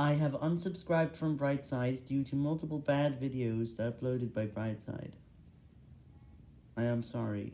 I have unsubscribed from Brightside due to multiple bad videos uploaded by Brightside. I am sorry.